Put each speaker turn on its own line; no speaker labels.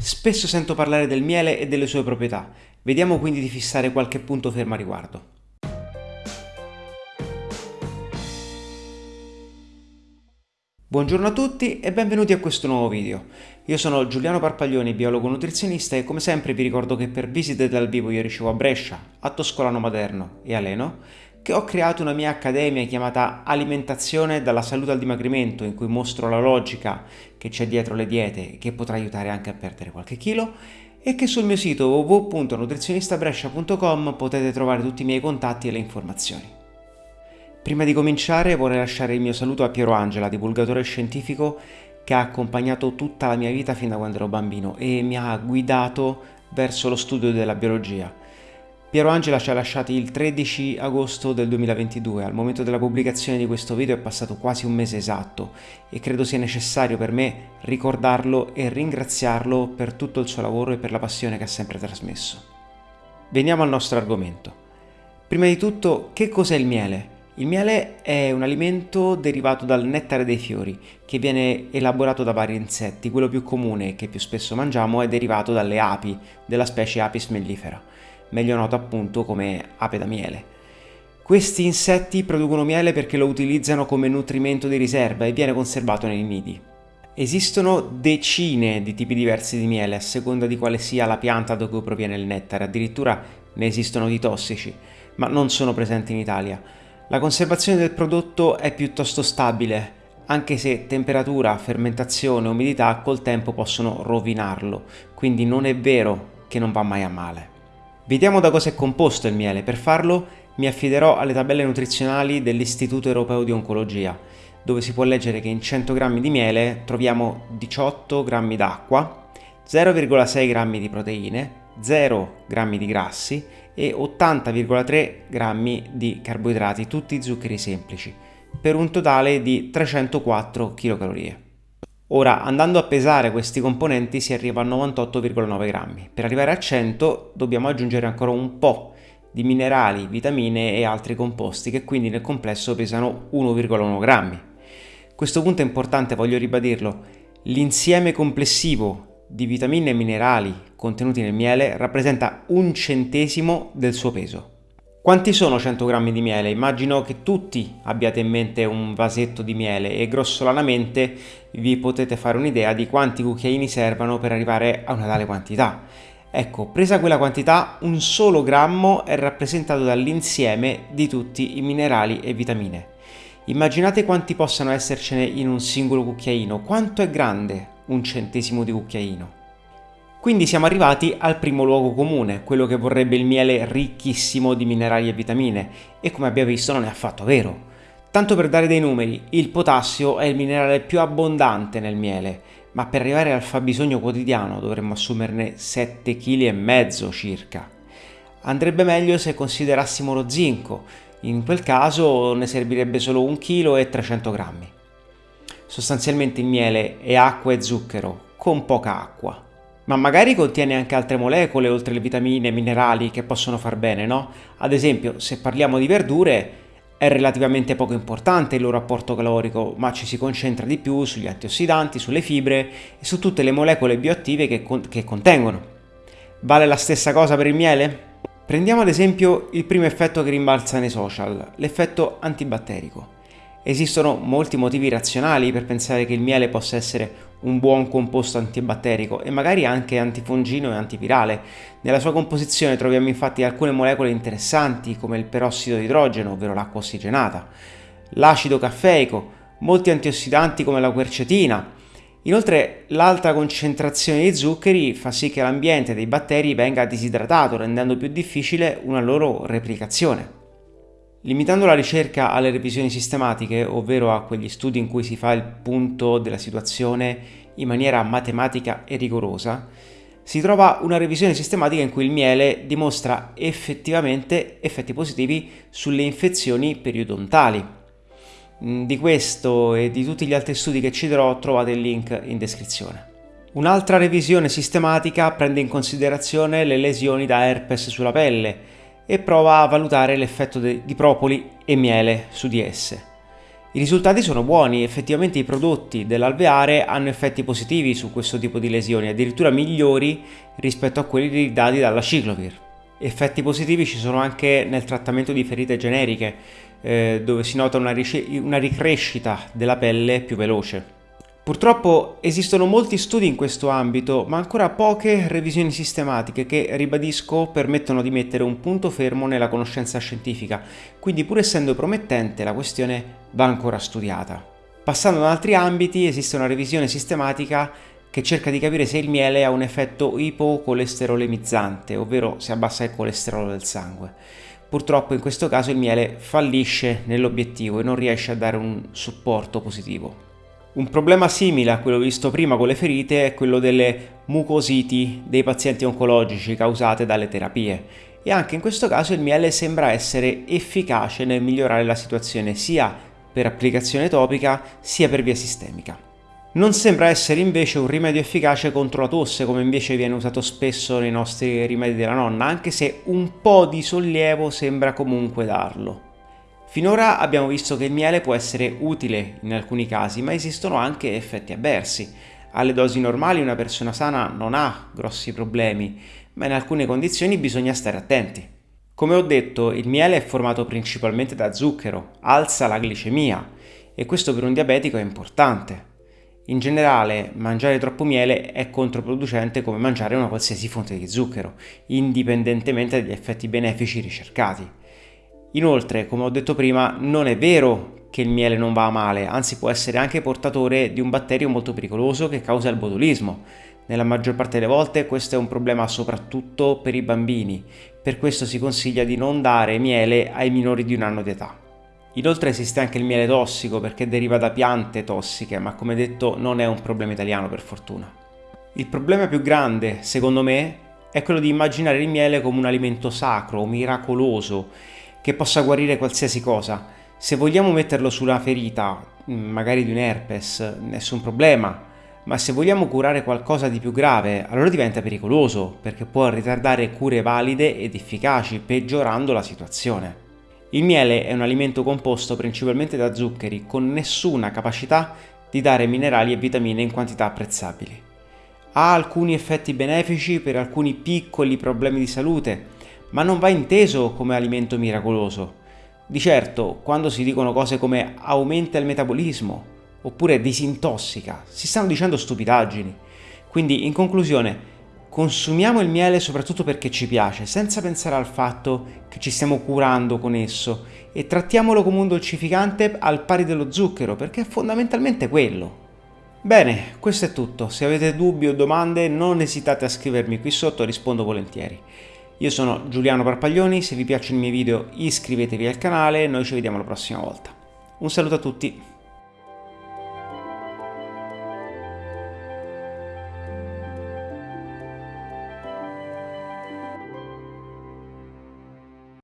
Spesso sento parlare del miele e delle sue proprietà, vediamo quindi di fissare qualche punto fermo a riguardo. Buongiorno a tutti e benvenuti a questo nuovo video. Io sono Giuliano Parpaglioni, biologo nutrizionista e come sempre vi ricordo che per visite dal vivo io ricevo a Brescia, a Toscolano Maderno e a Leno che ho creato una mia accademia chiamata Alimentazione dalla salute al dimagrimento in cui mostro la logica che c'è dietro le diete e che potrà aiutare anche a perdere qualche chilo e che sul mio sito www.nutrizionistabrescia.com potete trovare tutti i miei contatti e le informazioni. Prima di cominciare vorrei lasciare il mio saluto a Piero Angela, divulgatore scientifico che ha accompagnato tutta la mia vita fin da quando ero bambino e mi ha guidato verso lo studio della biologia. Piero Angela ci ha lasciati il 13 agosto del 2022, al momento della pubblicazione di questo video è passato quasi un mese esatto e credo sia necessario per me ricordarlo e ringraziarlo per tutto il suo lavoro e per la passione che ha sempre trasmesso. Veniamo al nostro argomento. Prima di tutto, che cos'è il miele? Il miele è un alimento derivato dal nettare dei fiori, che viene elaborato da vari insetti. Quello più comune, che più spesso mangiamo, è derivato dalle api, della specie Apis mellifera meglio noto appunto come ape da miele. Questi insetti producono miele perché lo utilizzano come nutrimento di riserva e viene conservato nei nidi. Esistono decine di tipi diversi di miele a seconda di quale sia la pianta da cui proviene il nettare, addirittura ne esistono di tossici, ma non sono presenti in Italia. La conservazione del prodotto è piuttosto stabile, anche se temperatura, fermentazione e umidità col tempo possono rovinarlo, quindi non è vero che non va mai a male. Vediamo da cosa è composto il miele, per farlo mi affiderò alle tabelle nutrizionali dell'Istituto Europeo di Oncologia, dove si può leggere che in 100 g di miele troviamo 18 g d'acqua, 0,6 g di proteine, 0 g di grassi e 80,3 g di carboidrati, tutti zuccheri semplici, per un totale di 304 kcal. Ora, andando a pesare questi componenti si arriva a 98,9 grammi. Per arrivare a 100 dobbiamo aggiungere ancora un po' di minerali, vitamine e altri composti che quindi nel complesso pesano 1,1 grammi. Questo punto è importante, voglio ribadirlo. L'insieme complessivo di vitamine e minerali contenuti nel miele rappresenta un centesimo del suo peso. Quanti sono 100 grammi di miele? Immagino che tutti abbiate in mente un vasetto di miele e grossolanamente vi potete fare un'idea di quanti cucchiaini servano per arrivare a una tale quantità. Ecco, presa quella quantità, un solo grammo è rappresentato dall'insieme di tutti i minerali e vitamine. Immaginate quanti possano essercene in un singolo cucchiaino, quanto è grande un centesimo di cucchiaino. Quindi siamo arrivati al primo luogo comune, quello che vorrebbe il miele ricchissimo di minerali e vitamine, e come abbiamo visto non è affatto vero. Tanto per dare dei numeri, il potassio è il minerale più abbondante nel miele, ma per arrivare al fabbisogno quotidiano dovremmo assumerne 7,5 kg circa. Andrebbe meglio se considerassimo lo zinco, in quel caso ne servirebbe solo 1 kg e 300 g. Sostanzialmente il miele è acqua e zucchero, con poca acqua ma magari contiene anche altre molecole oltre le vitamine e minerali che possono far bene, no? Ad esempio, se parliamo di verdure, è relativamente poco importante il loro apporto calorico, ma ci si concentra di più sugli antiossidanti, sulle fibre e su tutte le molecole bioattive che, con che contengono. Vale la stessa cosa per il miele? Prendiamo ad esempio il primo effetto che rimbalza nei social, l'effetto antibatterico. Esistono molti motivi razionali per pensare che il miele possa essere un buon composto antibatterico e magari anche antifungino e antivirale. Nella sua composizione troviamo infatti alcune molecole interessanti come il perossido di idrogeno, ovvero l'acqua ossigenata, l'acido caffeico, molti antiossidanti come la quercetina. Inoltre l'alta concentrazione di zuccheri fa sì che l'ambiente dei batteri venga disidratato rendendo più difficile una loro replicazione. Limitando la ricerca alle revisioni sistematiche, ovvero a quegli studi in cui si fa il punto della situazione in maniera matematica e rigorosa, si trova una revisione sistematica in cui il miele dimostra effettivamente effetti positivi sulle infezioni periodontali. Mm, di questo e di tutti gli altri studi che citerò trovate il link in descrizione. Un'altra revisione sistematica prende in considerazione le lesioni da herpes sulla pelle, e prova a valutare l'effetto di propoli e miele su di esse. I risultati sono buoni, effettivamente i prodotti dell'alveare hanno effetti positivi su questo tipo di lesioni, addirittura migliori rispetto a quelli dati dalla ciclovir. Effetti positivi ci sono anche nel trattamento di ferite generiche, eh, dove si nota una, una ricrescita della pelle più veloce. Purtroppo esistono molti studi in questo ambito, ma ancora poche revisioni sistematiche che, ribadisco, permettono di mettere un punto fermo nella conoscenza scientifica, quindi pur essendo promettente la questione va ancora studiata. Passando ad altri ambiti, esiste una revisione sistematica che cerca di capire se il miele ha un effetto ipocolesterolemizzante, ovvero se abbassa il colesterolo del sangue. Purtroppo in questo caso il miele fallisce nell'obiettivo e non riesce a dare un supporto positivo. Un problema simile a quello visto prima con le ferite è quello delle mucositi dei pazienti oncologici causate dalle terapie e anche in questo caso il miele sembra essere efficace nel migliorare la situazione sia per applicazione topica sia per via sistemica. Non sembra essere invece un rimedio efficace contro la tosse come invece viene usato spesso nei nostri rimedi della nonna, anche se un po' di sollievo sembra comunque darlo. Finora abbiamo visto che il miele può essere utile in alcuni casi, ma esistono anche effetti avversi. Alle dosi normali una persona sana non ha grossi problemi, ma in alcune condizioni bisogna stare attenti. Come ho detto, il miele è formato principalmente da zucchero, alza la glicemia e questo per un diabetico è importante. In generale, mangiare troppo miele è controproducente come mangiare una qualsiasi fonte di zucchero, indipendentemente dagli effetti benefici ricercati. Inoltre, come ho detto prima, non è vero che il miele non va a male, anzi può essere anche portatore di un batterio molto pericoloso che causa il botulismo. Nella maggior parte delle volte questo è un problema soprattutto per i bambini, per questo si consiglia di non dare miele ai minori di un anno di età. Inoltre esiste anche il miele tossico perché deriva da piante tossiche, ma come detto non è un problema italiano per fortuna. Il problema più grande, secondo me, è quello di immaginare il miele come un alimento sacro, miracoloso, che possa guarire qualsiasi cosa. Se vogliamo metterlo sulla ferita, mm, magari di un herpes, nessun problema, ma se vogliamo curare qualcosa di più grave, allora diventa pericoloso, perché può ritardare cure valide ed efficaci, peggiorando la situazione. Il miele è un alimento composto principalmente da zuccheri, con nessuna capacità di dare minerali e vitamine in quantità apprezzabili. Ha alcuni effetti benefici per alcuni piccoli problemi di salute, ma non va inteso come alimento miracoloso. Di certo, quando si dicono cose come aumenta il metabolismo oppure disintossica, si stanno dicendo stupidaggini. Quindi, in conclusione, consumiamo il miele soprattutto perché ci piace, senza pensare al fatto che ci stiamo curando con esso e trattiamolo come un dolcificante al pari dello zucchero, perché è fondamentalmente quello. Bene, questo è tutto. Se avete dubbi o domande non esitate a scrivermi qui sotto, rispondo volentieri. Io sono Giuliano Parpaglioni, se vi piacciono i miei video iscrivetevi al canale noi ci vediamo la prossima volta. Un saluto a tutti!